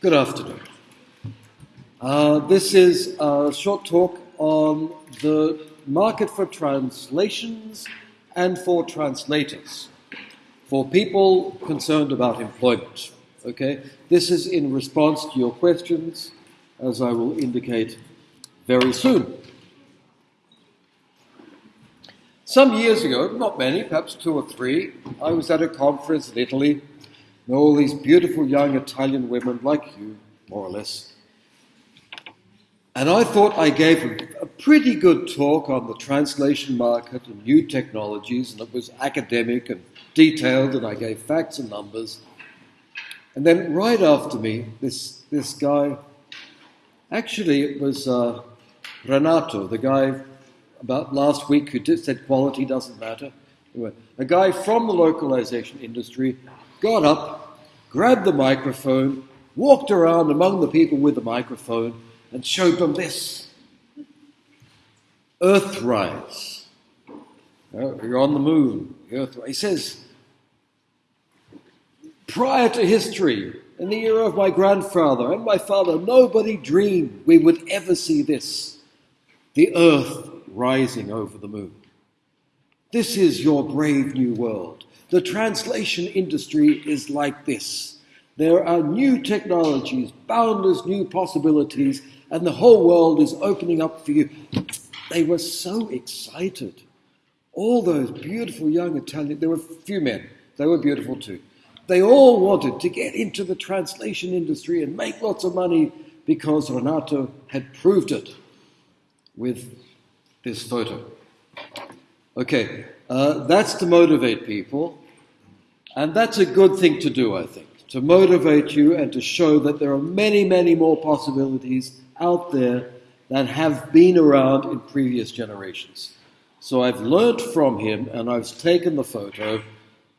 Good afternoon. Uh, this is a short talk on the market for translations and for translators, for people concerned about employment. Okay, this is in response to your questions, as I will indicate very soon. Some years ago, not many, perhaps two or three, I was at a conference in Italy and all these beautiful young Italian women like you, more or less. And I thought I gave a, pretty good talk on the translation market and new technologies, and it was academic and detailed, and I gave facts and numbers. And then right after me, this, this guy, actually it was uh, Renato, the guy about last week who said quality doesn't matter. A guy from the localization industry got up, grabbed the microphone, walked around among the people with the microphone, and showed them this Earthrise. Uh, you're on the moon. Earthrise. He says, prior to history, in the era of my grandfather and my father, nobody dreamed we would ever see this the Earth rising over the moon. This is your brave new world. The translation industry is like this. There are new technologies, boundless new possibilities, and the whole world is opening up for you. They were so excited. All those beautiful young Italian, there were a few men, they were beautiful too. They all wanted to get into the translation industry and make lots of money because Renato had proved it with this photo. Okay, uh, that's to motivate people. And that's a good thing to do, I think, to motivate you and to show that there are many, many more possibilities out there that have been around in previous generations. So I've learnt from him and I've taken the photo,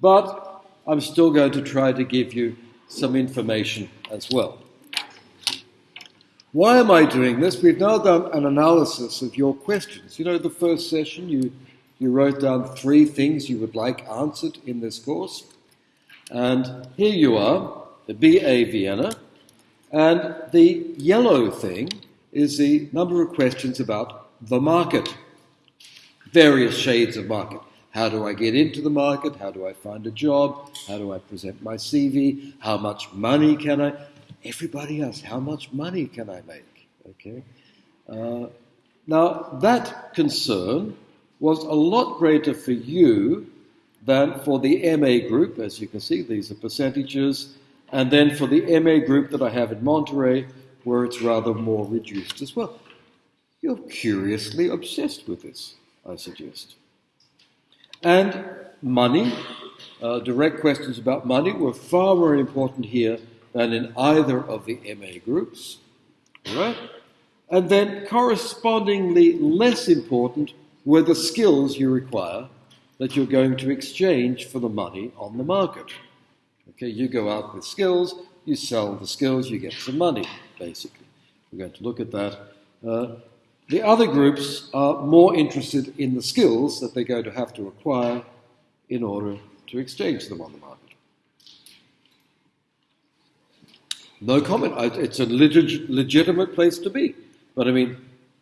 but I'm still going to try to give you some information as well. Why am I doing this? We've now done an analysis of your questions. You know, the first session, you, you wrote down three things you would like answered in this course. And here you are, the BA Vienna, and the yellow thing is the number of questions about the market. Various shades of market. How do I get into the market? How do I find a job? How do I present my CV? How much money can I? Everybody asks, how much money can I make? Okay. Uh, now, that concern was a lot greater for you than for the MA group, as you can see, these are percentages, and then for the MA group that I have in Monterey, where it's rather more reduced as well. You're curiously obsessed with this, I suggest. And money, uh, direct questions about money were far more important here than in either of the MA groups. Right? And then correspondingly less important were the skills you require that you're going to exchange for the money on the market. Okay, you go out with skills, you sell the skills, you get some money, basically. We're going to look at that. Uh, the other groups are more interested in the skills that they're going to have to acquire in order to exchange them on the market. No comment. It's a leg- legitimate place to be. But I mean,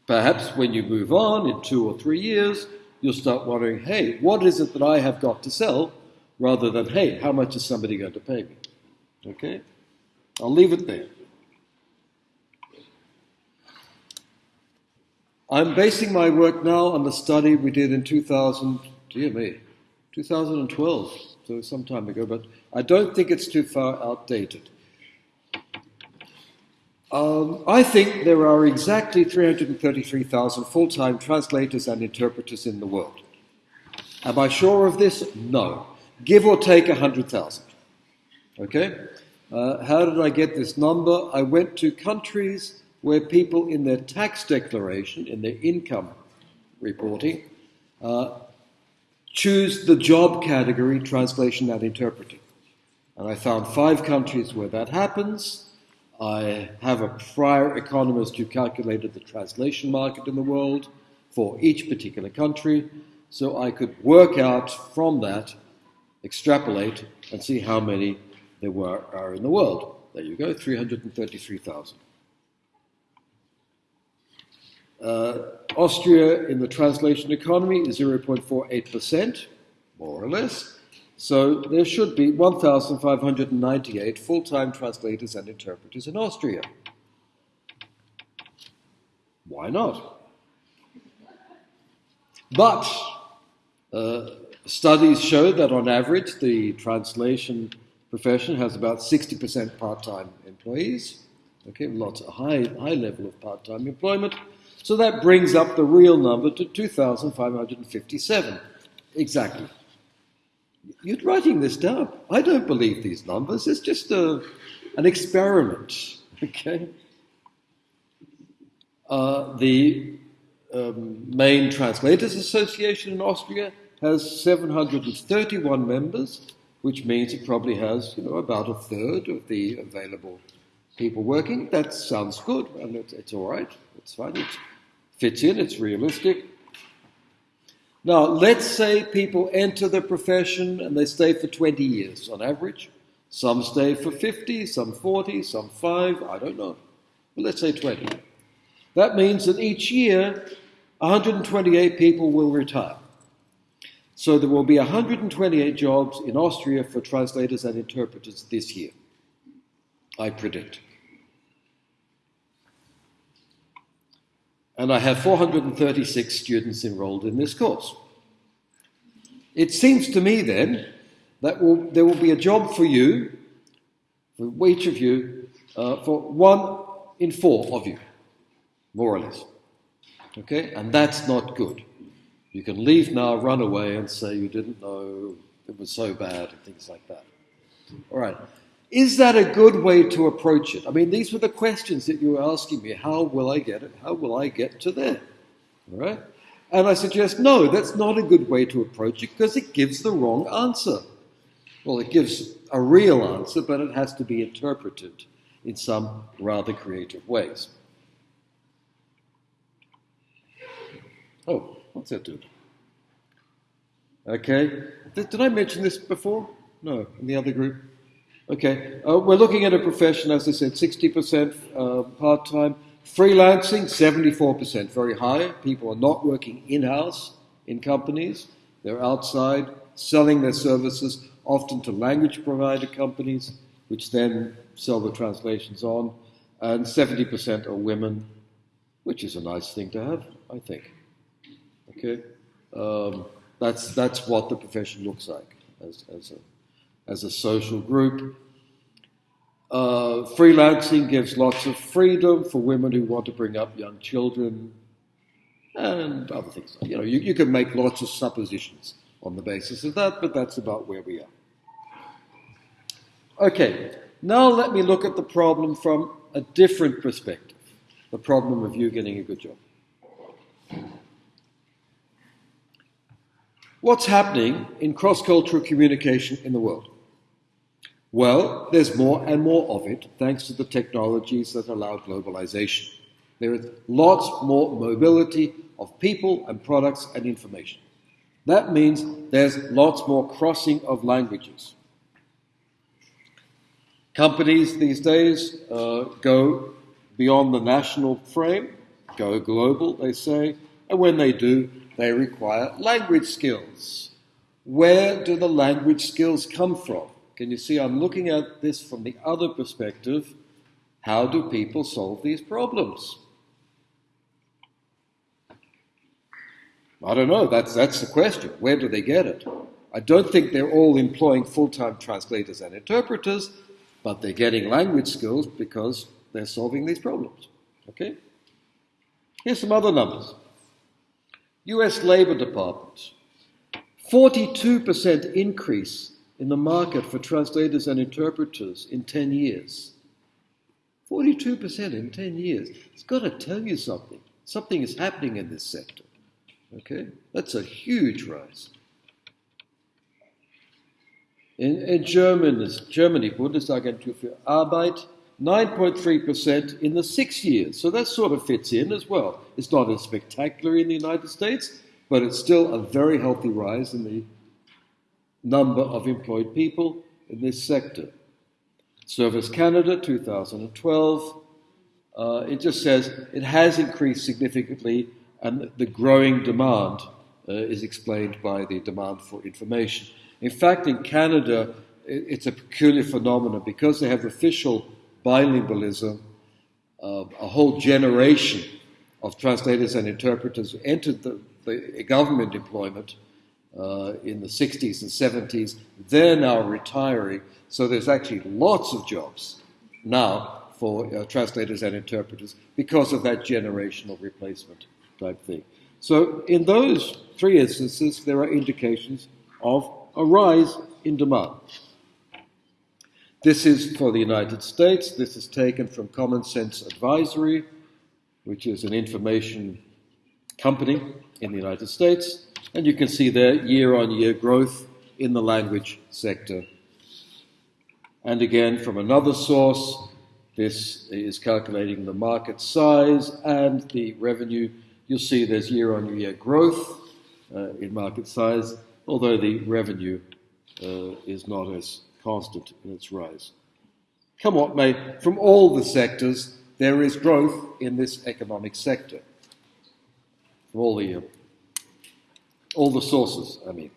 perhaps when you move on in two or three years, you'll start wondering, hey, what is it that I have got to sell? Rather than, hey, how much is somebody going to pay me? Okay? I'll leave it there. I'm basing my work now on the study we did in 2000, dear me, 2012, so some time ago, but I don't think it's too far outdated. Um, I think there are exactly 333,000 full time translators and interpreters in the world. Am I sure of this? No. Give or take 100,000. Okay? Uh, how did I get this number? I went to countries where people, in their tax declaration, in their income reporting, uh, choose the job category translation and interpreting. And I found five countries where that happens. I have a prior economist who calculated the translation market in the world for each particular country, so I could work out from that, extrapolate, and see how many there were, are in the world. there you go, 333,000. Uh, Austria in the translation economy is 0.48%, more or less. So there should be 1,598 full time translators and interpreters in Austria. Why not? But uh, studies show that on average the translation profession has about 60% part time employees. Okay, lots of high, high level of part time employment. So that brings up the real number to 2,557. Exactly. You're writing this down. I don't believe these numbers. It's just a, an experiment. Okay? Uh, the um, main Translators Association in Austria has 731 members, which means it probably has, you know, about a third of the available people working. That sounds good, and it's, it's all right. It's fine. It fits in. It's realistic. Now, let's say people enter the profession and they stay for 20 years on average. Some stay for 50, some 40, some 5, I don't know. But let's say 20. That means that each year 128 people will retire. So there will be 128 jobs in Austria for translators and interpreters this year, I predict. And I have 436 students enrolled in this course. It seems to me then that will, there will be a job for you, for each of you, uh, for one in four of you, more or less. Okay? And that's not good. You can leave now, run away, and say you didn't know it was so bad, and things like that. All right. Is that a good way to approach it? I mean, these were the questions that you were asking me. How will I get it? How will I get to there? All right? And I suggest, no, that's not a good way to approach it because it gives the wrong answer. Well, it gives a real answer, but it has to be interpreted in some rather creative ways. Oh, what's that doing? Okay. Did, did I mention this before? No, in the other group? Okay. Uh, we're looking at a profession, as I said, 60% uh, part time. Freelancing, 74%, very high. People are not working in house in companies, they're outside selling their services, often to language provider companies, which then sell the translations on. And 70% are women, which is a nice thing to have, I think. Okay, um, that's that's what the profession looks like as, as a as a social group. Uh, freelancing gives lots of freedom for women who want to bring up young children and other things. You know, you, you can make lots of suppositions on the basis of that, but that's about where we are. Okay, now let me look at the problem from a different perspective the problem of you getting a good job. What's happening in cross cultural communication in the world? Well, there's more and more of it thanks to the technologies that allow globalization. There is lots more mobility of people and products and information. That means there's lots more crossing of languages. Companies these days uh, go beyond the national frame, go global, they say, and when they do, they require language skills. Where do the language skills come from? Can you see I'm looking at this from the other perspective? How do people solve these problems? I don't know. That's, that's the question. Where do they get it? I don't think they're all employing full time translators and interpreters, but they're getting language skills because they're solving these problems. Okay? Here's some other numbers. US Labor Department, 42% increase in the market for translators and interpreters in 10 years. 42% in 10 years. It's got to tell you something. Something is happening in this sector. Okay? That's a huge rise. In, in Germany, Germany, Bundesagentur für Arbeit, 9.3% in the six years. So that sort of fits in as well. It's not as spectacular in the United States, but it's still a very healthy rise in the number of employed people in this sector. Service Canada 2012. Uh, it just says it has increased significantly and the growing demand uh, is explained by the demand for information. In fact, in Canada, it's a peculiar phenomenon because they have official bilingualism. Uh, a whole generation of translators and interpreters entered the, the government employment uh, in the 60s and 70s. They're now retiring, so there's actually lots of jobs now for uh, translators and interpreters because of that generational replacement type thing. So, in those three instances, there are indications of a rise in demand. This is for the United States. This is taken from Common Sense Advisory, which is an information company in the United States. And you can see there year on year growth in the language sector. And again, from another source, this is calculating the market size and the revenue. You'll see there's year on year growth uh, in market size, although the revenue uh, is not as constant in its rise. Come what may, from all the sectors, there is growth in this economic sector. From all the, all the sources, I mean.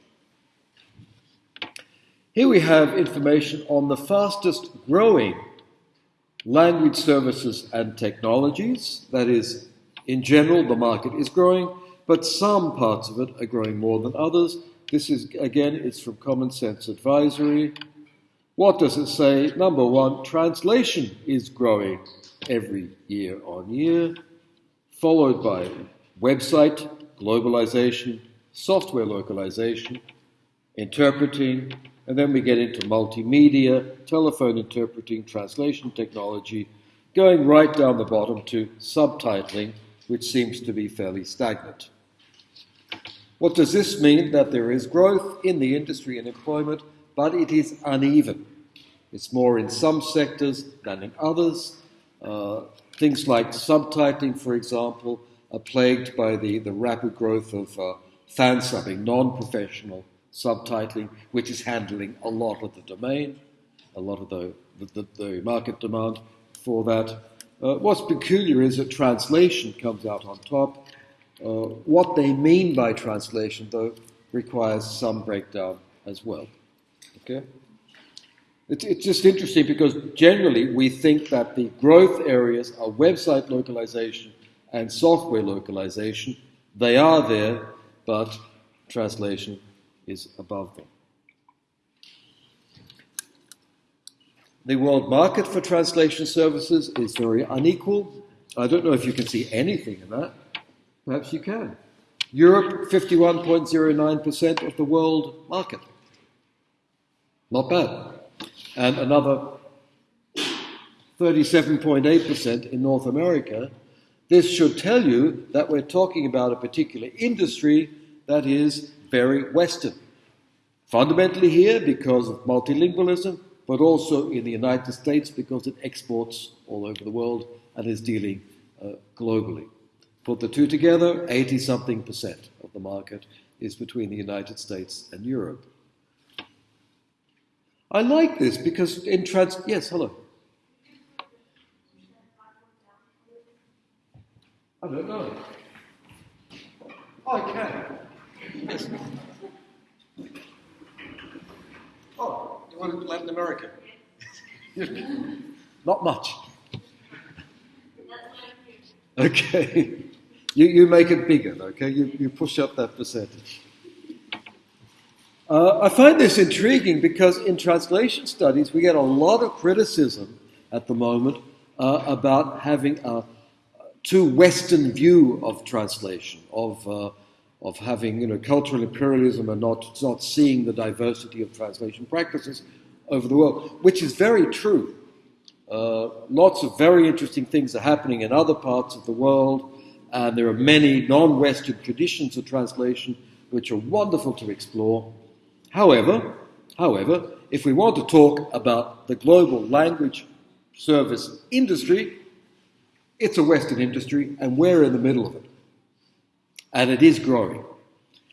Here we have information on the fastest growing language services and technologies. That is, in general, the market is growing, but some parts of it are growing more than others. This is, again, it's from Common Sense Advisory. What does it say? Number one, translation is growing every year on year, followed by website, globalization, software localization, interpreting, and then we get into multimedia, telephone interpreting, translation technology, going right down the bottom to subtitling, which seems to be fairly stagnant. What does this mean? That there is growth in the industry and employment, but it is uneven. It's more in some sectors than in others. Uh, things like subtitling, for example, are plagued by the, the rapid growth of uh, fan subbing, non professional subtitling, which is handling a lot of the domain, a lot of the, the, the market demand for that. Uh, what's peculiar is that translation comes out on top. Uh, what they mean by translation, though, requires some breakdown as well. Okay? It's, it's just interesting because generally we think that the growth areas are website localization and software localization. They are there, but translation is above them. The world market for translation services is very unequal. I don't know if you can see anything in that. Perhaps you can. Europe, 51.09% of the world market. Not bad. And another 37.8% in North America. This should tell you that we're talking about a particular industry that is very Western. Fundamentally here because of multilingualism, but also in the United States because it exports all over the world and is dealing uh, globally. Put the two together, 80 something percent of the market is between the United States and Europe. I like this because in trans. Yes, hello. I don't know. I can. Oh, you want Latin America? Not much. Okay. You, you make it bigger, okay? You, you push up that percentage. Uh, I find this intriguing because in translation studies we get a lot of criticism at the moment uh, about having a too Western view of translation, of uh, of having you know, cultural imperialism and not, not seeing the diversity of translation practices over the world, which is very true. Uh, lots of very interesting things are happening in other parts of the world, and there are many non Western traditions of translation which are wonderful to explore. However, however, if we want to talk about the global language service industry, it's a Western industry, and we're in the middle of it and it is growing.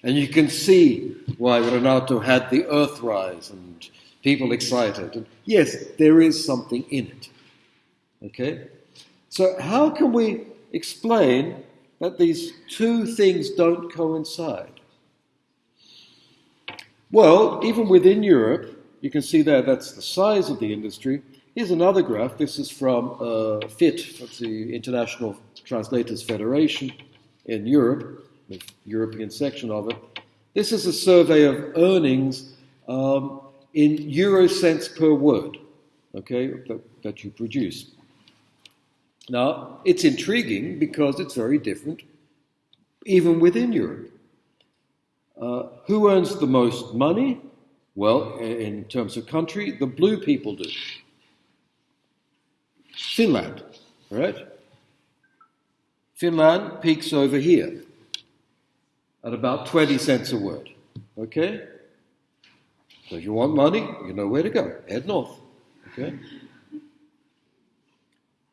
And you can see why Renato had the Earthrise and people excited. And yes, there is something in it. Okay? So, how can we explain that these two things don't coincide? Well, even within Europe, you can see there that's the size of the industry. Here's another graph. This is from uh, FIT, the International Translators Federation in Europe, the European section of it. This is a survey of earnings um, in euro cents per word, okay, that, that you produce. Now, it's intriguing because it's very different, even within Europe. Uh, who earns the most money? Well, in terms of country, the blue people do. Finland, right? Finland peaks over here at about 20 cents a word. Okay? So if you want money, you know where to go. Head north. Okay?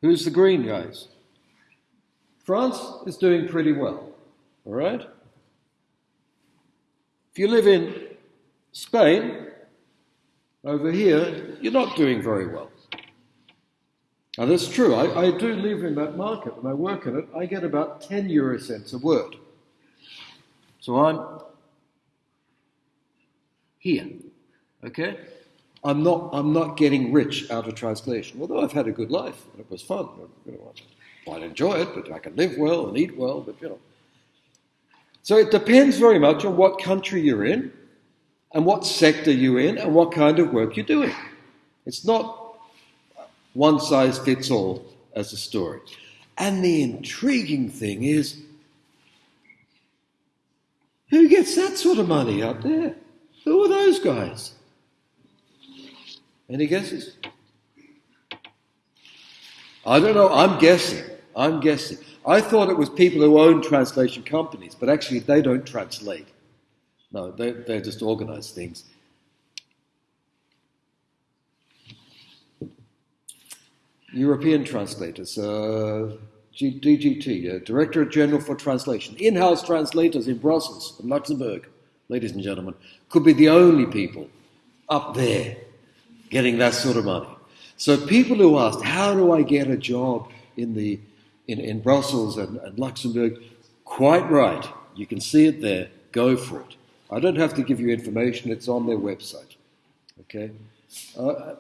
Who's the green guys? France is doing pretty well. All right? If you live in Spain, over here, you're not doing very well. Now that's true. I, I do live in that market and I work in it. I get about 10 euro cents a word. So I'm here. Okay? I'm not, I'm not getting rich out of translation, although I've had a good life and it was fun. You know, I enjoy it, but I can live well and eat well, but you know. So it depends very much on what country you're in and what sector you're in and what kind of work you're doing. It's not one size fits all as a story. And the intriguing thing is who gets that sort of money up there? Who are those guys? Any guesses? I don't know. I'm guessing. I'm guessing. I thought it was people who own translation companies, but actually they don't translate. No, they, they just organize things. European translators, uh, DGT, uh, Director General for Translation, in house translators in Brussels and Luxembourg, ladies and gentlemen, could be the only people up there getting that sort of money. So people who asked, How do I get a job in, the, in, in Brussels and, and Luxembourg? Quite right. You can see it there. Go for it. I don't have to give you information, it's on their website. Okay? Uh,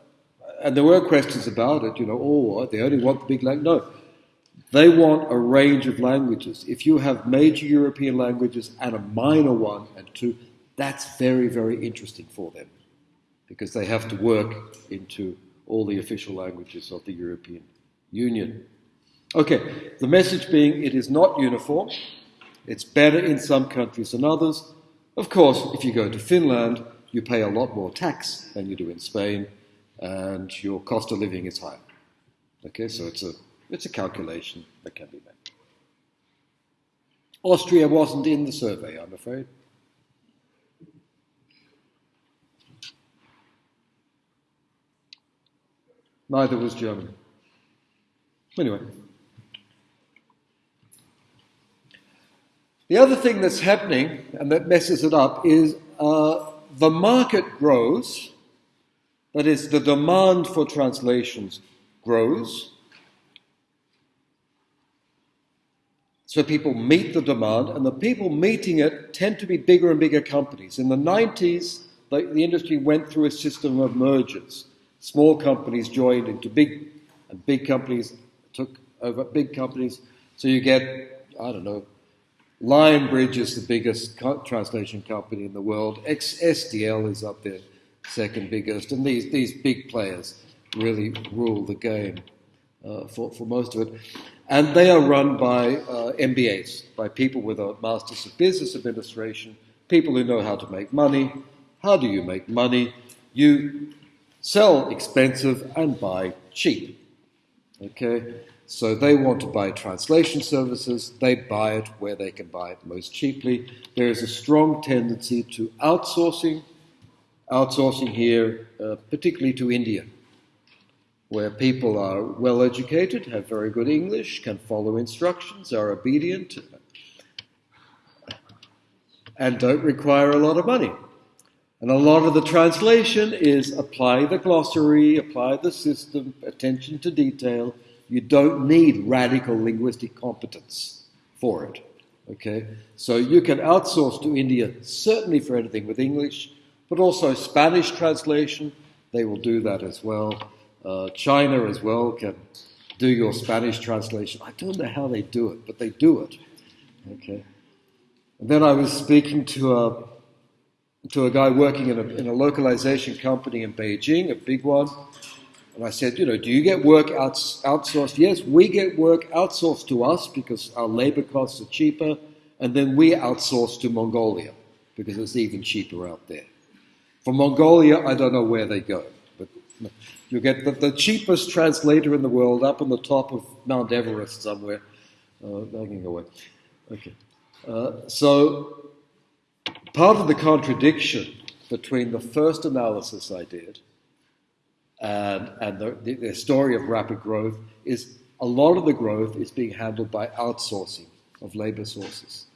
and there were questions about it, you know, oh, they only want the big language. No, they want a range of languages. If you have major European languages and a minor one and two, that's very, very interesting for them because they have to work into all the official languages of the European Union. Okay, the message being it is not uniform. It's better in some countries than others. Of course, if you go to Finland, you pay a lot more tax than you do in Spain, and your cost of living is higher. Okay, so it's a it's a calculation that can be made. Austria wasn't in the survey, I'm afraid. Neither was Germany. Anyway. The other thing that's happening and that messes it up is uh, the market grows, that is, the demand for translations grows, So people meet the demand, and the people meeting it tend to be bigger and bigger companies. In the 90s, the, the industry went through a system of mergers. Small companies joined into big, and big companies took over big companies. So you get, I don't know, Lionbridge is the biggest co- translation company in the world. X- SDL is up there, second biggest, and these these big players really rule the game uh, for for most of it. And they are run by uh, MBAs, by people with a Masters of Business Administration, people who know how to make money. How do you make money? You sell expensive and buy cheap. Okay? So they want to buy translation services, they buy it where they can buy it most cheaply. There is a strong tendency to outsourcing, outsourcing here, uh, particularly to India where people are well educated, have very good English, can follow instructions, are obedient, and don't require a lot of money. And a lot of the translation is apply the glossary, apply the system, attention to detail. You don't need radical linguistic competence for it. Okay? So you can outsource to India certainly for anything with English, but also Spanish translation, they will do that as well. Uh, China as well can do your Spanish translation. I don't know how they do it, but they do it. Okay. And then I was speaking to a to a guy working in a, in a localization company in Beijing, a big one. And I said, you know, do you get work outs- outsourced? Yes, we get work outsourced to us because our labor costs are cheaper, and then we outsource to Mongolia because it's even cheaper out there. For Mongolia, I don't know where they go, but you get the, the cheapest translator in the world up on the top of Mount Everest somewhere. Uh, away. Okay. Uh, so part of the contradiction between the first analysis I did and, and the, the, the, story of rapid growth is a lot of the growth is being handled by outsourcing of labor sources.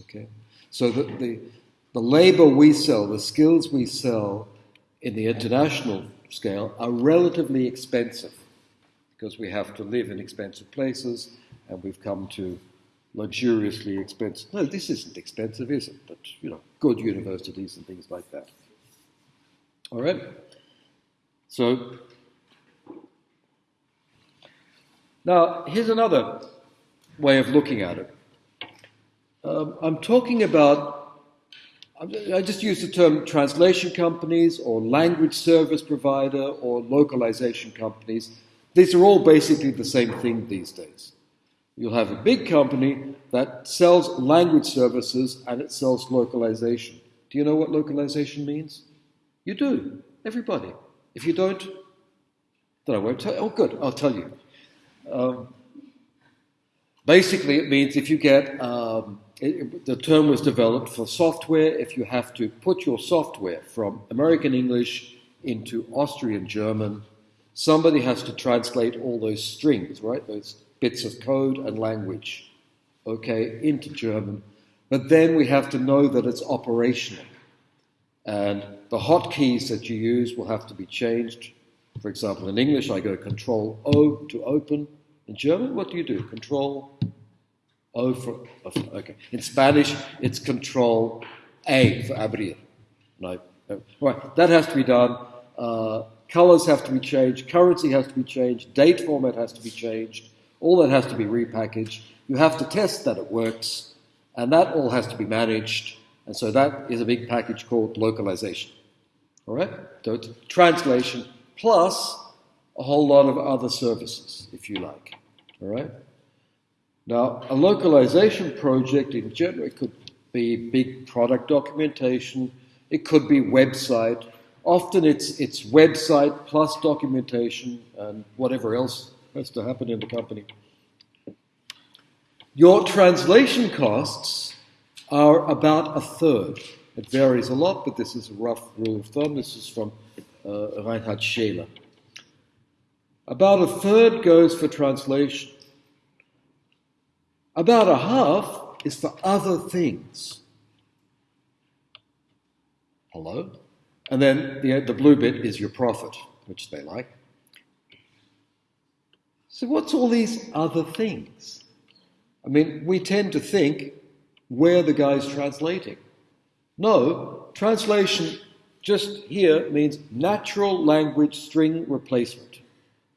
Okay? So the, the, the labor we sell, the skills we sell in the international scale are relatively expensive because we have to live in expensive places and we've come to luxuriously expensive. No, this isn't expensive, is it? But, you know, good universities and things like that. All right? So, now here's another way of looking at it. Um, I'm talking about I just use the term translation companies or language service provider or localization companies. These are all basically the same thing these days. You'll have a big company that sells language services and it sells localization. Do you know what localization means? You do. Everybody. If you don't, then I won't tell you. Oh, good. I'll tell you. Um, basically, it means if you get um, it, the term was developed for software. If you have to put your software from American English into Austrian German, somebody has to translate all those strings, right? Those bits of code and language, okay, into German. But then we have to know that it's operational. And the hotkeys that you use will have to be changed. For example, in English, I go Control O to open. In German, what do you do? Control O for, okay. In Spanish, it's Control A for abrir. No. Right, that has to be done. Uh, colors have to be changed. Currency has to be changed. Date format has to be changed. All that has to be repackaged. You have to test that it works, and that all has to be managed. And so that is a big package called localization. All right? So it's translation plus a whole lot of other services, if you like. All right? Now, a localization project in general, could be big product documentation, it could be website. Often it's, it's website plus documentation and whatever else has to happen in the company. Your translation costs are about a third. It varies a lot, but this is a rough rule of thumb. This is from uh, Reinhard Schäler. About a third goes for translation. About a half is for other things. Hello? And then the, the blue bit is your profit, which they like. So, what's all these other things? I mean, we tend to think where the guy's translating. No, translation just here means natural language string replacement.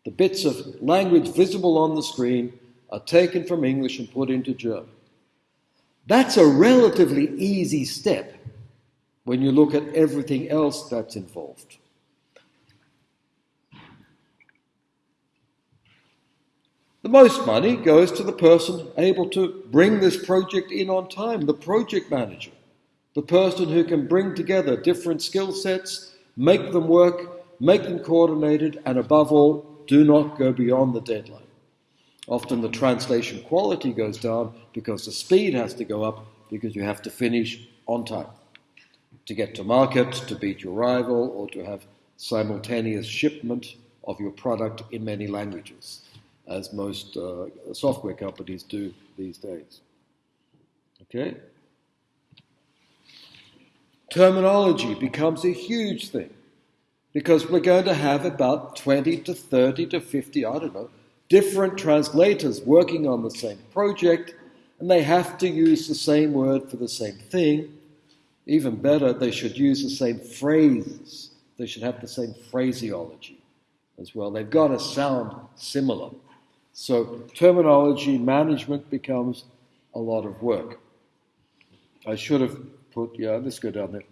The bits of language visible on the screen are taken from English and put into German. That's a relatively easy step when you look at everything else that's involved. The most money goes to the person able to bring this project in on time, the project manager, the person who can bring together different skill sets, make them work, make them coordinated, and above all, do not go beyond the deadline. Often the translation quality goes down because the speed has to go up because you have to finish on time to get to market, to beat your rival, or to have simultaneous shipment of your product in many languages, as most uh, software companies do these days. Okay? terminology becomes a huge thing because we're going to have about 20 to 30 to 50, I don't know, different translators working on the same project, and they have to use the same word for the same thing. Even better, they should use the same phrase. They should have the same phraseology as well. They've got to sound similar. So terminology management becomes a lot of work. I should have put, yeah, let's go down there.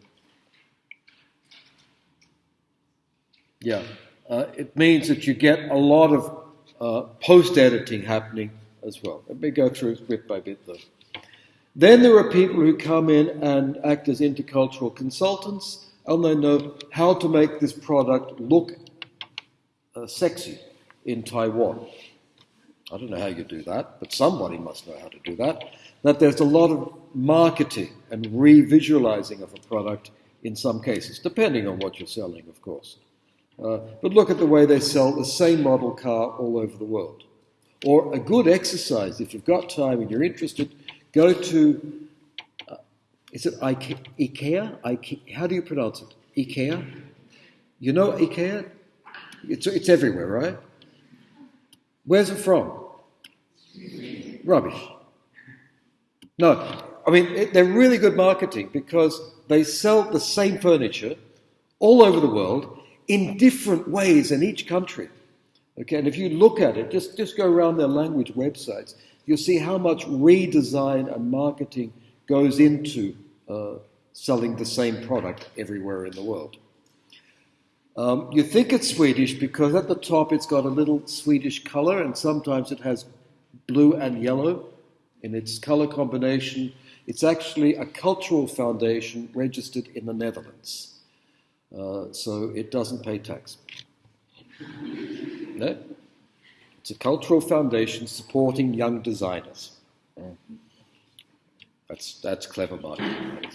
Yeah, uh, it means that you get a lot of uh, post editing happening as well. Let me go through bit by bit though. Then there are people who come in and act as intercultural consultants, and they know how to make this product look uh, sexy in Taiwan. I don't know how you do that, but somebody must know how to do that. That there's a lot of marketing and revisualizing of a product in some cases, depending on what you're selling, of course. Uh, but look at the way they sell the same model car all over the world. Or a good exercise, if you've got time and you're interested, go to, uh, is it Ikea? Ikea? How do you pronounce it? Ikea? You know Ikea? It's, it's everywhere, right? Where's it from? Rubbish. No, I mean, it, they're really good marketing because they sell the same furniture all over the world in different ways in each country. Okay, and if you look at it, just, just go around their language websites, you'll see how much redesign and marketing goes into uh, selling the same product everywhere in the world. Um, you think it's Swedish because at the top it's got a little Swedish color, and sometimes it has blue and yellow in its color combination. It's actually a cultural foundation registered in the Netherlands. Uh, so it doesn't pay tax. No? It's a cultural foundation supporting young designers. That's, that's clever marketing.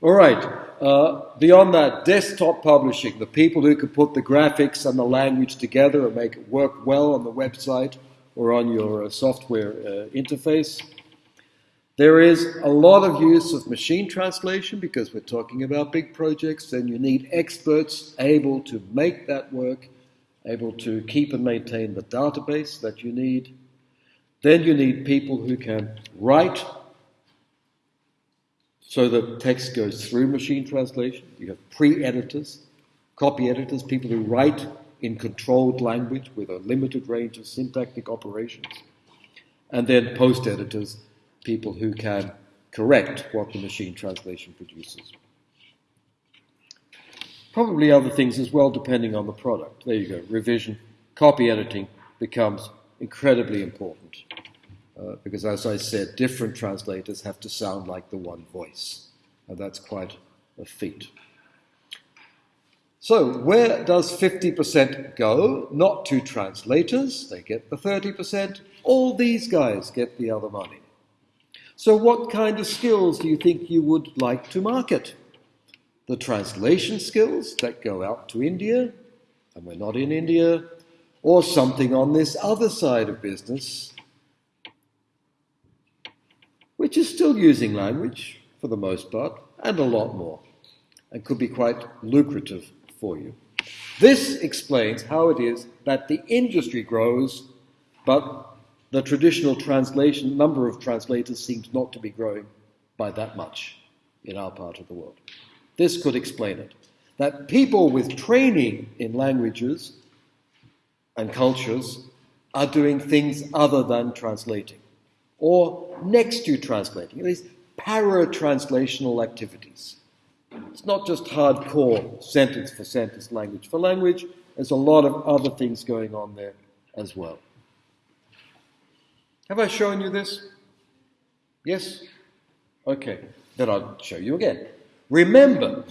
All right. Uh, beyond that, desktop publishing, the people who can put the graphics and the language together and make it work well on the website or on your uh, software uh, interface. There is a lot of use of machine translation because we're talking about big projects, and you need experts able to make that work, able to keep and maintain the database that you need. Then you need people who can write so the text goes through machine translation. You have pre editors, copy editors, people who write in controlled language with a limited range of syntactic operations. And then post editors, people who can correct what the machine translation produces. Probably other things as well, depending on the product. There you go. Revision, copy editing becomes incredibly important. Uh, because as I said, different translators have to sound like the one voice, and that's quite a feat. So, where does 50% go? Not to translators, they get the 30%. All these guys get the other money. So, what kind of skills do you think you would like to market? The translation skills that go out to India, and we're not in India, or something on this other side of business which is still using language for the most part, and a lot more, and could be quite lucrative for you. This explains how it is that the industry grows, but the traditional translation number of translators seems not to be growing by that much in our part of the world. This could explain it. That people with training in languages and cultures are doing things other than translating or next to translating, these para-translational activities. It's not just hardcore sentence for sentence, language for language. There's a lot of other things going on there as well. Have I shown you this? Yes? Okay, then I'll show you again. Remember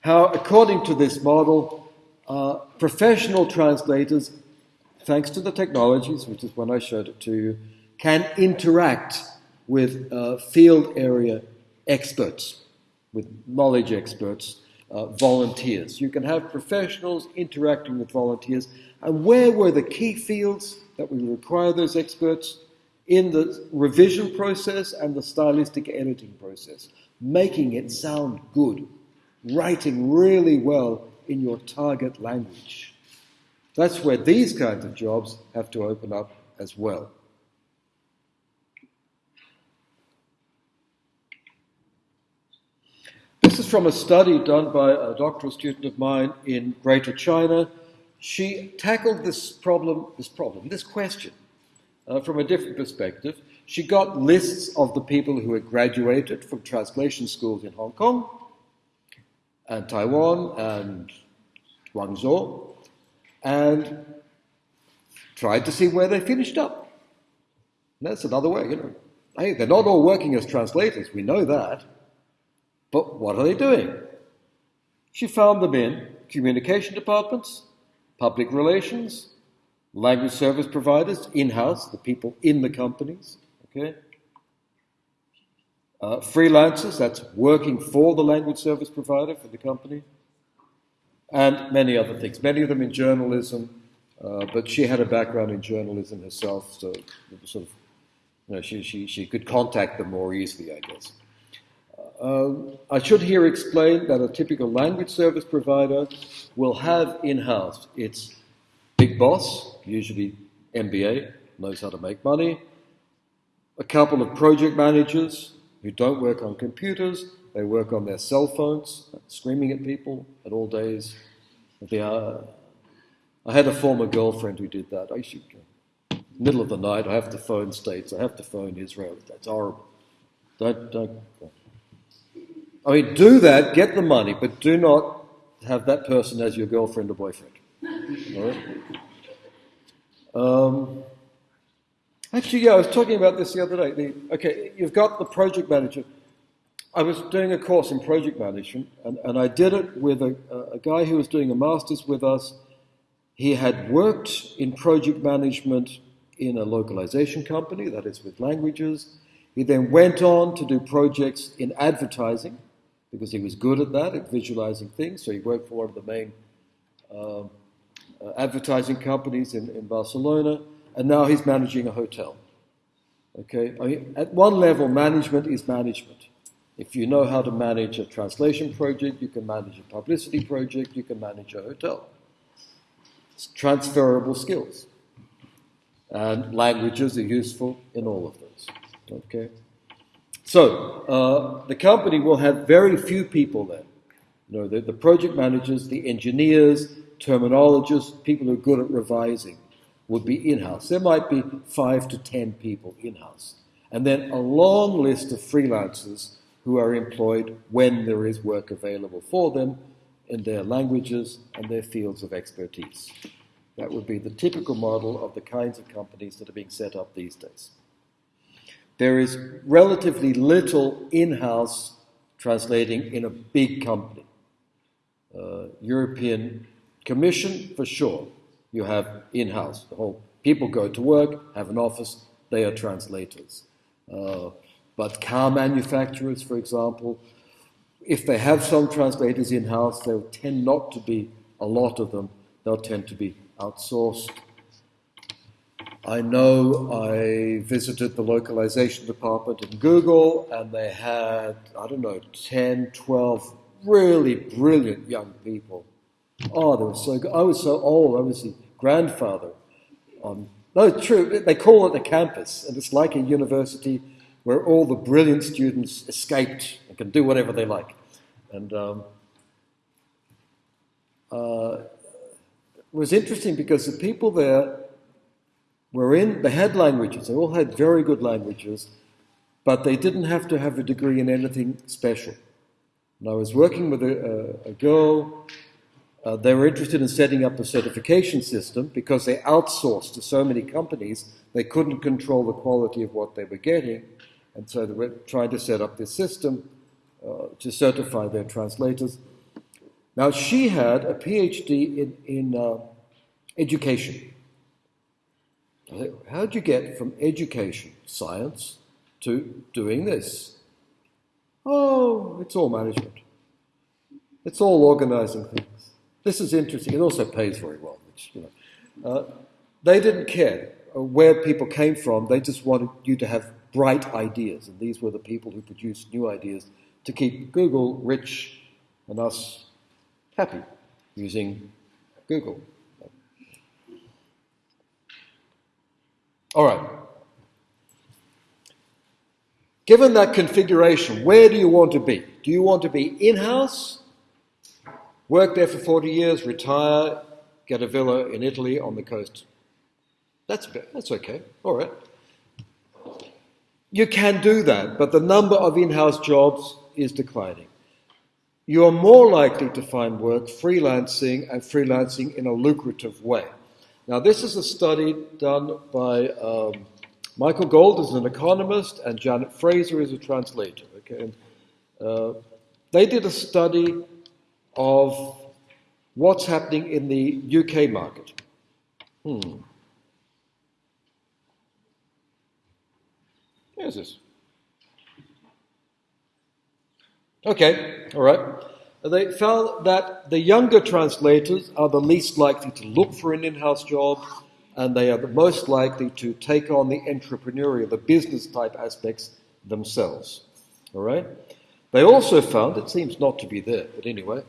how, according to this model, uh, professional translators, thanks to the technologies, which is when I showed it to you, can interact with uh, field area experts, with knowledge experts, uh, volunteers. You can have professionals interacting with volunteers. And where were the key fields that we require those experts? In the revision process and the stylistic editing process. making it sound good, writing really well in your target language. That's where these kinds of jobs have to open up as well. This is from a study done by a doctoral student of mine in Greater China. She tackled this problem, this problem, this question, uh, from a different perspective. She got lists of the people who had graduated from translation schools in Hong Kong and Taiwan and Guangzhou and tried to see where they finished up. And that's another way, you know. Hey, they're not all working as translators, we know that. But what are they doing? She found them in communication departments, public relations, language service providers, in house, the people in the companies, Okay? Uh, freelancers, that's working for the language service provider for the company, and many other things. Many of them in journalism, uh, but she had a background in journalism herself, so sort of, you know, she, she, she could contact them more easily, I guess. Uh, I should here explain that a typical language service provider will have in house its big boss, usually MBA, knows how to make money, a couple of project managers who don't work on computers, they work on their cell phones, screaming at people at all days. of the hour. I had a former girlfriend who did that. I should, middle of the night, I have to phone states, I have to phone Israel. That's horrible. Don't, don't. I mean, do that, get the money, but do not have that person as your girlfriend or boyfriend. Um, Actually, yeah, I was talking about this the other day. The, okay, you've got the project manager. I was doing a course in project management, and, and I did it with a, a guy who was doing a master's with us. He had worked in project management in a localization company, that is with languages. He then went on to do projects in advertising because he was good at that, at visualizing things. So he worked for one of the main uh, uh, advertising companies in, in Barcelona and now he's managing a hotel. Okay, I mean, at one level, management is management. If you know how to manage a translation project, you can manage a publicity project, you can manage a hotel. It's transferable skills. And languages are useful in all of those. Okay? So, uh, the company will have very few people there. You know, the, the project managers, the engineers, terminologists, people who are good at revising would be in house. There might be five to ten people in house. And then a long list of freelancers who are employed when there is work available for them in their languages and their fields of expertise. That would be the typical model of the kinds of companies that are being set up these days. There is relatively little in house translating in a big company. Uh, European Commission, for sure you have in-house. The whole people go to work, have an office, they are translators. Uh, but car manufacturers, for example, if they have some translators in-house, they'll tend not to be a lot of them. They'll tend to be outsourced. I know I visited the localization department in Google, and they had, I don't know, 10, 12 really brilliant young people. Oh, they were so good. I was so old. I was the grandfather on. No, true. They call it a campus, and it's like a university where all the brilliant students escaped and can do whatever they like. And um, uh, it was interesting because the people there were in, they had languages, they all had very good languages, but they didn't have to have a degree in anything special. And I was working with a, a, a girl uh, they were interested in setting up a certification system because they outsourced to so many companies, they couldn't control the quality of what they were getting. And so they were trying to set up this system uh, to certify their translators. Now, she had a PhD in, in uh, education. How did you get from education, science, to doing this? Oh, it's all management. It's all organizing things. This is interesting. It also pays very well. Which, you know, uh, they didn't care where people came from. They just wanted you to have bright ideas, and these were the people who produced new ideas to keep Google rich and us happy using Google. All right. Given that configuration, where do you want to be? Do you want to be in house, work there for 40 years, retire, get a villa in Italy on the coast? That's, that's okay. All right. You can do that, but the number of in house jobs is declining. You are more likely to find work freelancing and freelancing in a lucrative way. Now, this is a study done by um, Michael Gold is an economist and Janet Fraser is a translator. Okay, and, uh, they did a study of what's happening in the UK market. Hmm. Here's this. Okay, all right. They found that the younger translators are the least likely to look for an in house job, and they are the most likely to take on the entrepreneurial, the business type aspects themselves. All right? They also found, it seems not to be there, but anyway,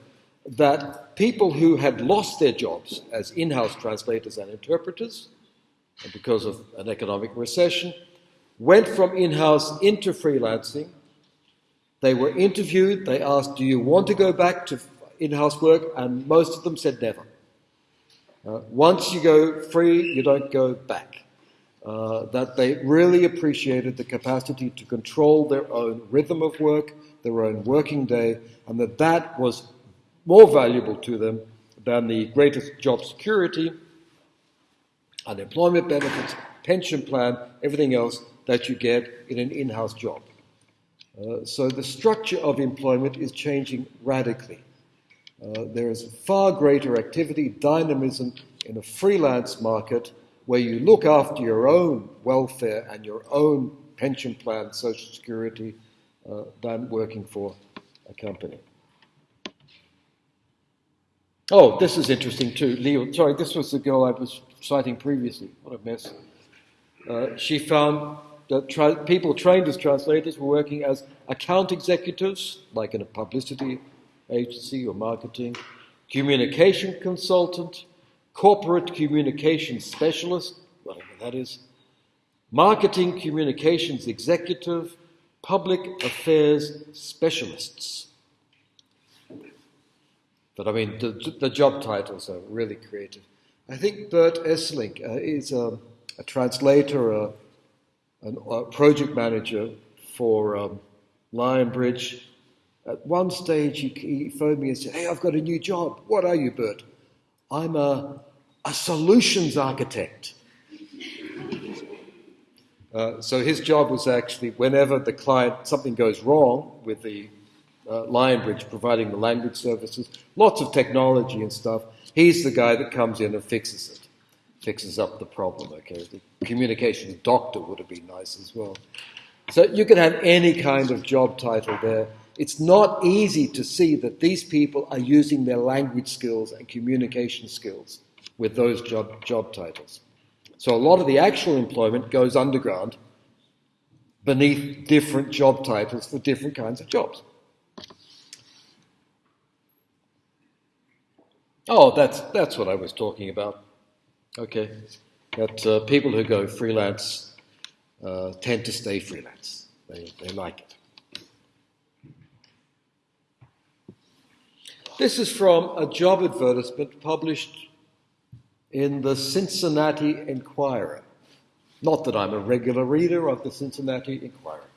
that people who had lost their jobs as in house translators and interpreters, because of an economic recession, went from in house into freelancing they were interviewed, they asked, Do you want to go back to in house work? And most of them said never. Uh, once you go free, you don't go back. Uh, that they really appreciated the capacity to control their own rhythm of work, their own working day, and that that was more valuable to them than the greatest job security, unemployment benefits, pension plan, everything else that you get in an in house job. Uh, so the structure of employment is changing radically. Uh, there is far greater activity, dynamism in a freelance market where you look after your own welfare and your own pension plan, social security, uh, than working for a company. Oh, this is interesting too. Leo, sorry, this was the girl I was citing previously. What a mess. Uh, she found tra- people trained as translators were working as account executives, like in a publicity agency or marketing, communication consultant, corporate communication specialist, whatever that is, marketing communications executive, public affairs specialists. But I mean, the, the job titles are really creative. I think Bert Esselink uh, is a, a translator, a a project manager for um, Lionbridge. At one stage, he, he phoned me and said, Hey, I've got a new job. What are you, Bert? I'm a, a solutions architect. Uh, so his job was actually whenever the client, something goes wrong with the uh, Lionbridge providing the language services, lots of technology and stuff, he's the guy that comes in and fixes it fixes up the problem. Okay, the communications doctor would have been nice as well. So you can have any kind of job title there. It's not easy to see that these people are using their language skills and communication skills with those job, job titles. So a lot of the actual employment goes underground beneath different job titles for different kinds of jobs. Oh, that's, that's what I was talking about. Okay. That uh, people who go freelance uh, tend to stay freelance. They, they like it. This is from a job advertisement published in the Cincinnati Enquirer. Not that I'm a regular reader of the Cincinnati Enquirer,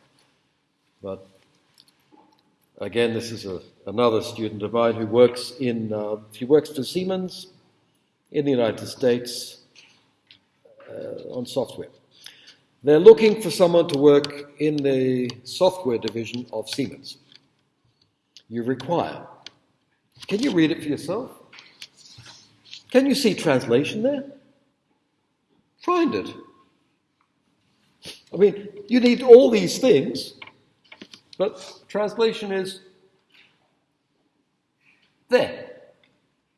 but again, this is a, another student of mine who works in, uh, he works for Siemens in the United States on software. They're looking for someone to work in the software division of Siemens. You require. Can you read it for yourself? Can you see translation there? Find it. I mean, you need all these things, but translation is there.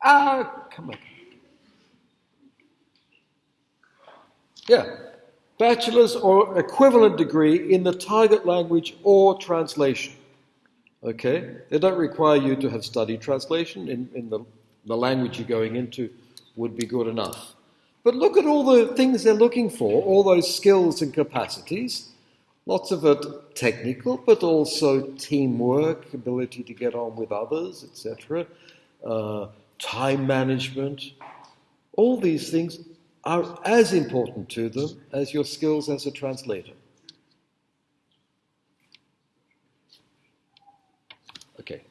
Ah, come on. Yeah. Bachelor's or equivalent degree in the target language or translation. Okay? They don't require you to have studied translation in, in the, the language you're going into would be good enough. But look at all the things they're looking for, all those skills and capacities. Lots of it technical, but also teamwork, ability to get on with others, etc., uh, time management. All these things are as important to them as your skills as a translator. Okay.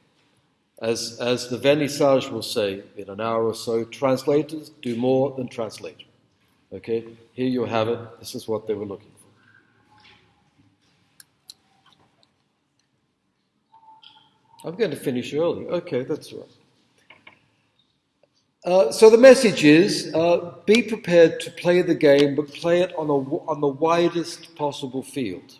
As, as the vernissage will say in an hour or so, translators do more than translate. Okay, here you have it. This is what they were looking for. I'm going to finish early. Okay, that's right. Uh, so the message is uh, be prepared to play the game, but play it on, a, on the widest possible field.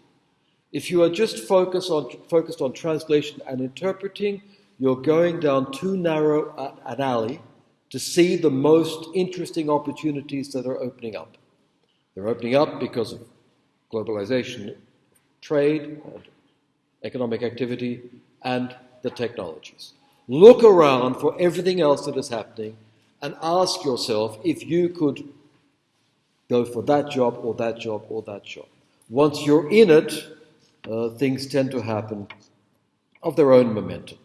If you are just focused on, focused on translation and interpreting, you're going down too narrow an alley to see the most interesting opportunities that are opening up. They're opening up because of globalization, trade, economic activity, and the technologies. Look around for everything else that is happening and ask yourself if you could go for that job or that job or that job. Once you're in it, uh, things tend to happen of their own momentum.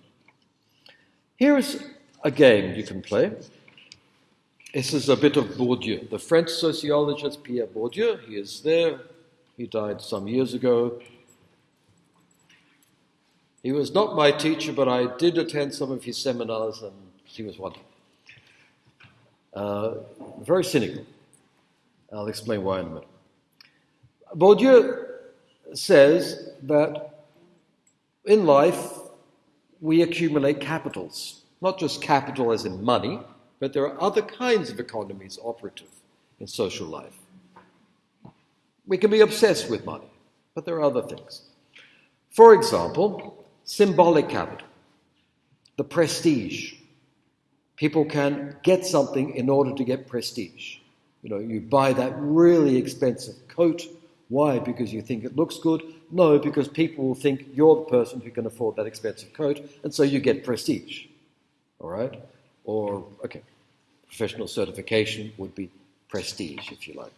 Here's a game you can play. This is a bit of Bourdieu, the French sociologist Pierre Bourdieu. He is there. He died some years ago. He was not my teacher, but I did attend some of his seminars, and he was wonderful. Uh, very cynical. I'll explain why in a minute. Bourdieu says that in life we accumulate capitals, not just capital as in money, but there are other kinds of economies operative in social life. We can be obsessed with money, but there are other things. For example, symbolic capital, the prestige. People can get something in order to get prestige. You know, you buy that really expensive coat. Why? Because you think it looks good? No, because people will think you're the person who can afford that expensive coat, and so you get prestige. All right? Or, okay, professional certification would be prestige, if you like.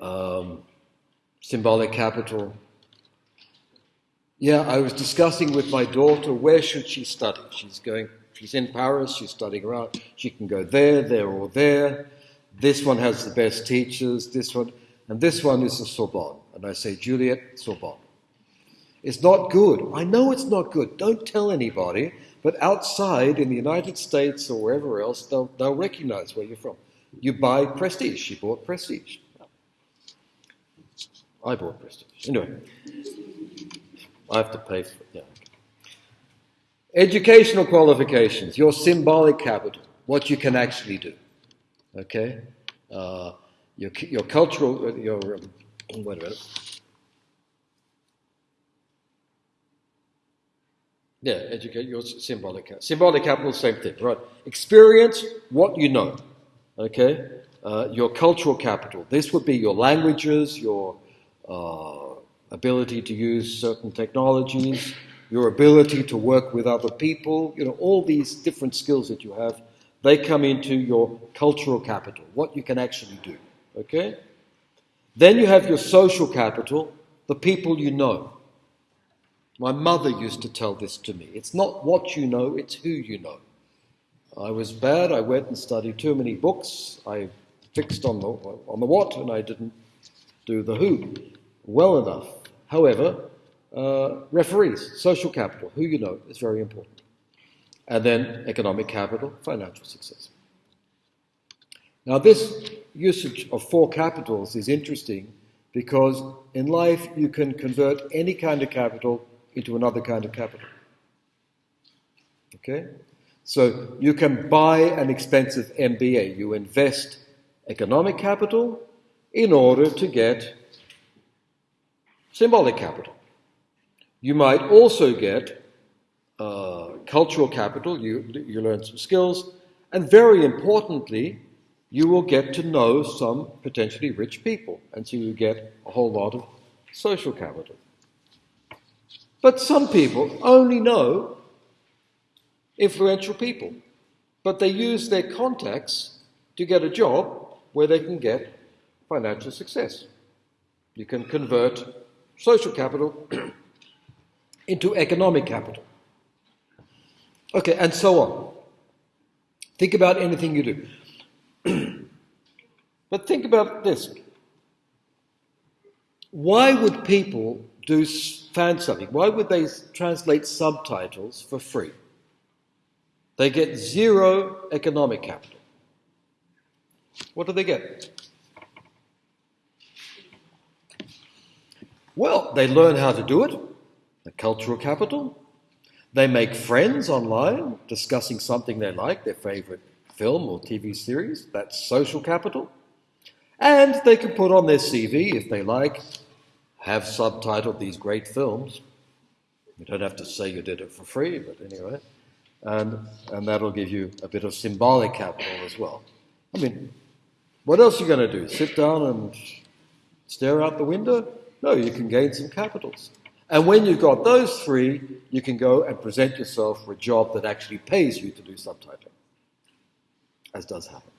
Um, symbolic capital. Yeah, I was discussing with my daughter where should she study. She's going. She's in Paris. She's studying around. She can go there, there, or there. This one has the best teachers. This one, and this one is the Sorbonne. And I say, Juliet, Sorbonne. It's not good. I know it's not good. Don't tell anybody. But outside, in the United States or wherever else, they'll, they'll recognize where you're from. You buy prestige. She bought prestige. I bought prestige. Anyway, I have to pay for it. Yeah. Educational qualifications, your symbolic capital, what you can actually do. Okay? Uh, your, your cultural, your, um, wait a minute. Yeah, educate your symbolic capital. Symbolic capital, same thing, right? Experience what you know. Okay? Uh, your cultural capital. This would be your languages, your uh, ability to use certain technologies, your ability to work with other people. You know, all these different skills that you have, they come into your cultural capital, what you can actually do. Okay? Then you have your social capital, the people you know. My mother used to tell this to me. It's not what you know, it's who you know. I was bad. I went and studied too many books. I fixed on the, on the what and I didn't do the who well enough. However, uh, referees, social capital, who you know, is very important. And then economic capital, financial success. Now, this usage of four capitals is interesting because in life you can convert any kind of capital into another kind of capital. Okay? So you can buy an expensive MBA. You invest economic capital in order to get symbolic capital. You might also get uh, cultural capital. You, you learn some skills. And very importantly, you will get to know some potentially rich people. And so you get a whole lot of social capital. But some people only know influential people, but they use their contacts to get a job where they can get financial success. You can convert social capital into economic capital. Okay, and so on. Think about anything you do. but think about this. Why would people do fan something? Why would they translate subtitles for free? They get zero economic capital. What do they get? Well, they learn how to do it, the cultural capital. They make friends online discussing something they like, their favorite film or TV series. That's social capital. And they can put on their CV if they like, have subtitled these great films. You don't have to say you did it for free, but anyway. And, and that'll give you a bit of symbolic capital as well. I mean, what else are you going to do? Sit down and stare out the window? No, you can gain some capitals. And when you've got those three, you can go and present yourself for a job that actually pays you to do subtitling, as does happen.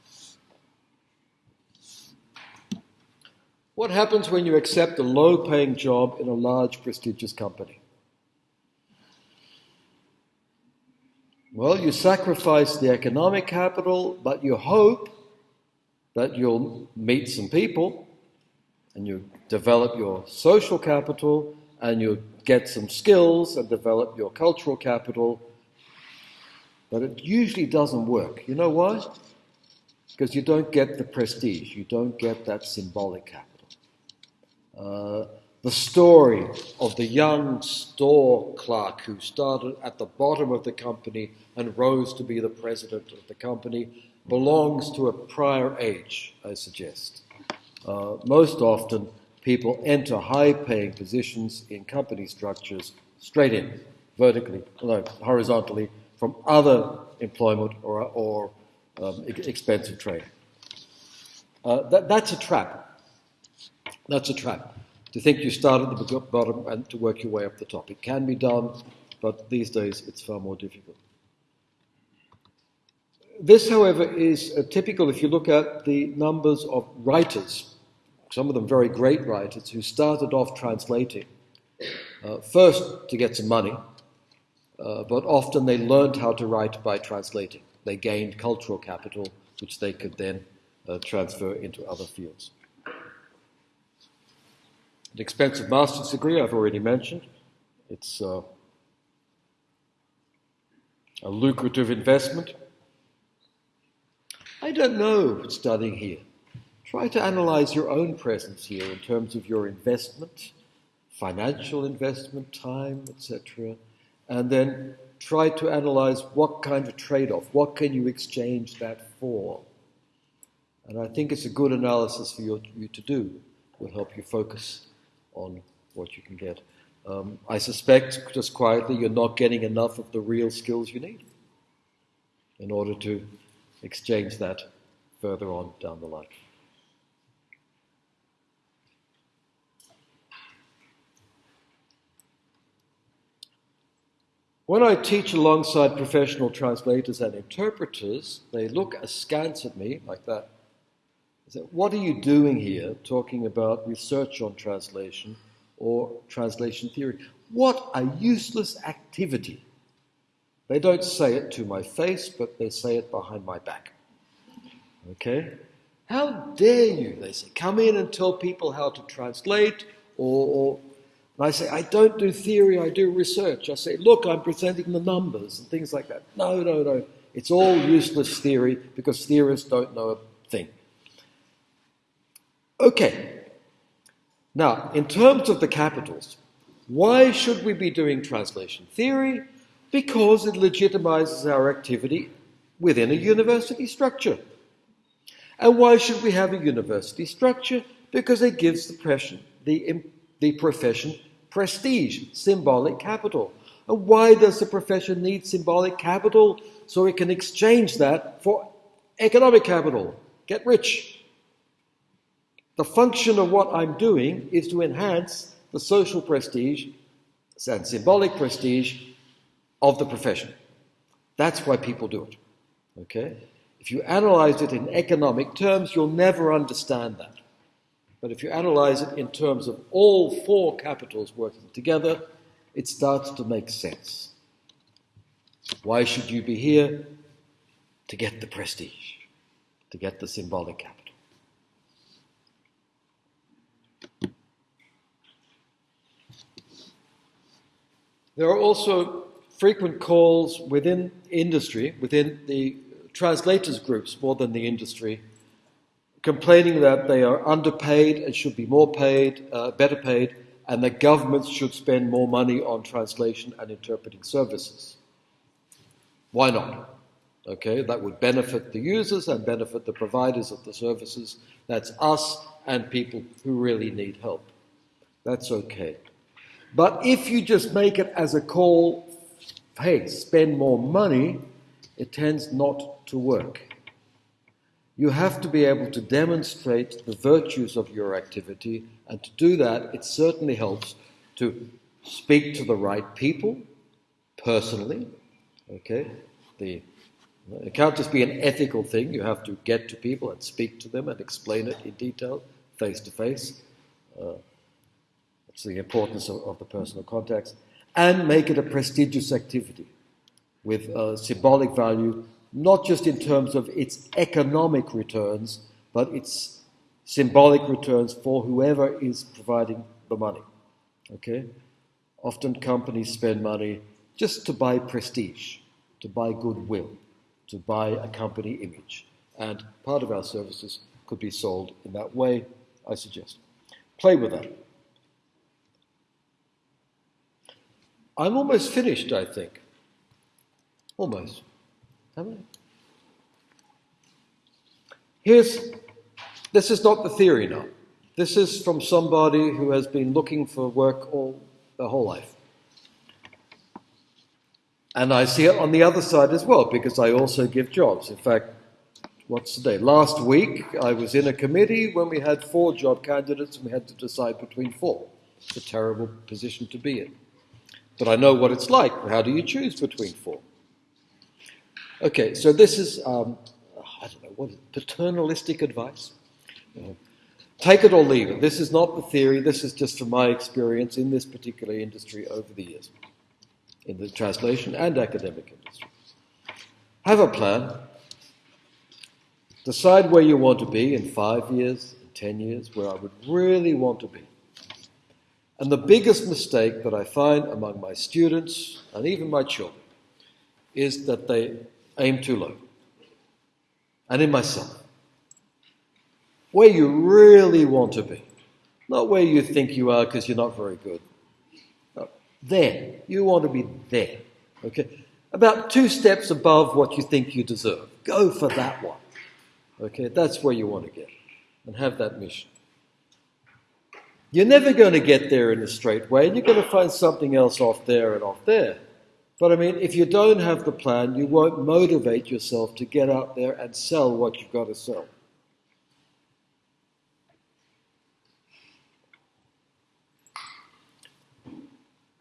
What happens when you accept a low paying job in a large, prestigious company? Well, you sacrifice the economic capital, but you hope that you'll meet some people and you develop your social capital and you get some skills and develop your cultural capital. But it usually doesn't work. You know why? Because you don't get the prestige, you don't get that symbolic capital. Uh, the story of the young store clerk who started at the bottom of the company and rose to be the president of the company belongs to a prior age, I suggest. Uh, most often, people enter high paying positions in company structures straight in, vertically, no, horizontally, from other employment or, or um, expensive training. Uh, that, that's a trap. That's a trap. To think you start at the bottom and to work your way up the top. It can be done, but these days it's far more difficult. This, however, is uh, typical if you look at the numbers of writers some of them very great writers, who started off translating, uh, first to get some money, uh, but often they learned how to write by translating. They gained cultural capital, which they could then uh, transfer into other fields. An expensive master's degree, I've already mentioned. It's uh, a lucrative investment. I don't know studying here. Try to analyze your own presence here in terms of your investment, financial investment, time, etc. And then try to analyze what kind of trade off, what can you exchange that for? And I think it's a good analysis for you, to do. It will help you focus on what you can get. Um, I suspect, just quietly, you're not getting enough of the real skills you need in order to exchange that further on down the line. When I teach alongside professional translators and interpreters, they look askance at me like that. They say, What are you doing here talking about research on translation or translation theory? What a useless activity. They don't say it to my face, but they say it behind my back. Okay? How dare you, they say, come in and tell people how to translate or, or and I say, I don't do theory, I do research. I say, look, I'm presenting the numbers and things like that. No, no, no. It's all useless theory because theorists don't know a thing. Okay. Now, in terms of the capitals, why should we be doing translation theory? Because it legitimizes our activity within a university structure. And why should we have a university structure? Because it gives the, the, the profession prestige, symbolic capital. And why does the profession need symbolic capital? So it can exchange that for economic capital, get rich. The function of what I'm doing is to enhance the social prestige and symbolic prestige of the profession. That's why people do it. Okay? If you analyze it in economic terms, you'll never understand that. But if you analyze it in terms of all four capitals working together, it starts to make sense. Why should you be here? To get the prestige, to get the symbolic capital. There are also frequent calls within industry, within the translators groups more than the industry, complaining that they are underpaid and should be more paid, uh, better paid, and that governments should spend more money on translation and interpreting services. Why not? Okay, that would benefit the users and benefit the providers of the services. That's us and people who really need help. That's okay. But if you just make it as a call, hey, spend more money, it tends not to work. You have to be able to demonstrate the virtues of your activity, and to do that, it certainly helps to speak to the right people personally. Okay, the it can't just be an ethical thing. You have to get to people and speak to them and explain it in detail, face to face. Uh, it's the importance of, of, the personal contacts, and make it a prestigious activity with a symbolic value, not just in terms of its economic returns, but its symbolic returns for whoever is providing the money. Okay? Often companies spend money just to buy prestige, to buy goodwill, to buy a company image. And part of our services could be sold in that way, I suggest. Play with that. I'm almost finished, I think. Almost. Here's, this is not the theory now. This is from somebody who has been looking for work all their whole life. And I see it on the other side as well, because I also give jobs. In fact, what's today? Last week, I was in a committee when we had four job candidates and we had to decide between four. It's a terrible position to be in. But I know what it's like. How do you choose between four? Okay, so this is, um, I don't know, what is paternalistic advice? Take it or leave it. This is not the theory, this is just from my experience in this particular industry over the years, in the translation and academic industry. Have a plan. Decide where you want to be in five years, in ten years, where I would really want to be. And the biggest mistake that I find among my students and even my children is that they aim too low. And in myself. Where you really want to be. Not where you think you are because you're not very good. No, there. You want to be there. Okay? About two steps above what you think you deserve. Go for that one. Okay? That's where you want to get. And have that mission. You're never going to get there in a straight way, you're going to find something else off there and off there. But I mean, if you don't have the plan, you won't motivate yourself to get out there and sell what you've got to sell.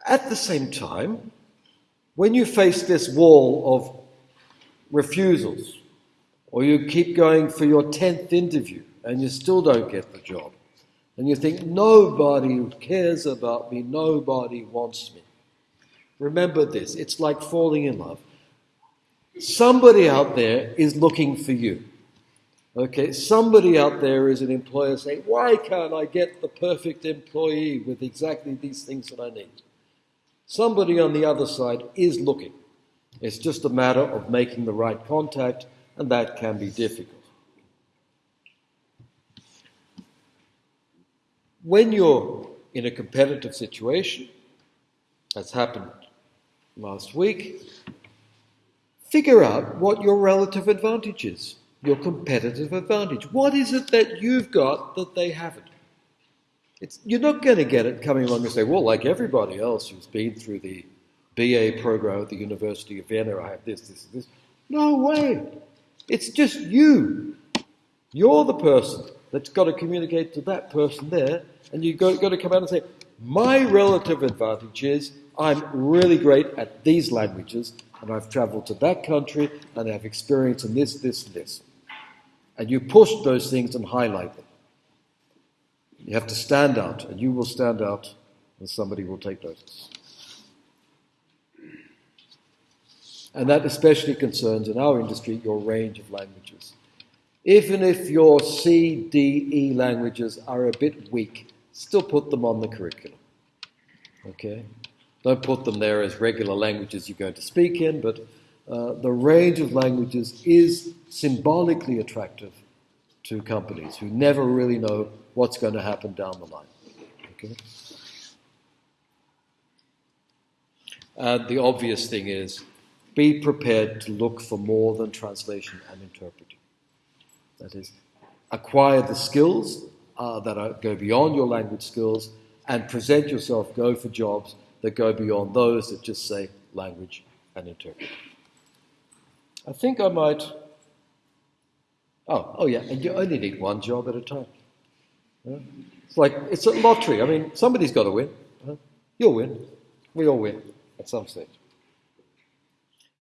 At the same time, when you face this wall of refusals, or you keep going for your 10th interview and you still don't get the job, and you think, nobody cares about me, nobody wants me. Remember this it's like falling in love. Somebody out there is looking for you. Okay, somebody out there is an employer saying, Why can't I get the perfect employee with exactly these things that I need? Somebody on the other side is looking. It's just a matter of making the right contact, and that can be difficult. when you're in a competitive situation, that's happened last week, figure out what your relative advantage is, your competitive advantage. What is it that you've got that they haven't? It's, you're not going to get it coming along and say, well, like everybody else who's been through the BA program at the University of Vienna, I have this, this, and this. No way. It's just you. You're the person that's got to communicate to that person there and you've got, got to come out and say, my relative advantage is I'm really great at these languages, and I've traveled to that country, and I have experience in this, this, and this. And you push those things and highlight them. You have to stand out, and you will stand out, and somebody will take notice. And that especially concerns in our industry your range of languages. Even if your C, D, E languages are a bit weak, still put them on the curriculum. Okay? Don't put them there as regular languages you're going to speak in, but uh, the range of languages is symbolically attractive to companies who never really know what's going to happen down the line. Okay? And the obvious thing is be prepared to look for more than translation and interpreting. That is, acquire the skills uh, that are, go beyond your language skills and present yourself, go for jobs that go beyond those that just say language and interpret. I think I might. Oh, oh yeah, and you only need one job at a time. Yeah? It's like it's a lottery. I mean, somebody's got to win. You'll win. We all win at some stage.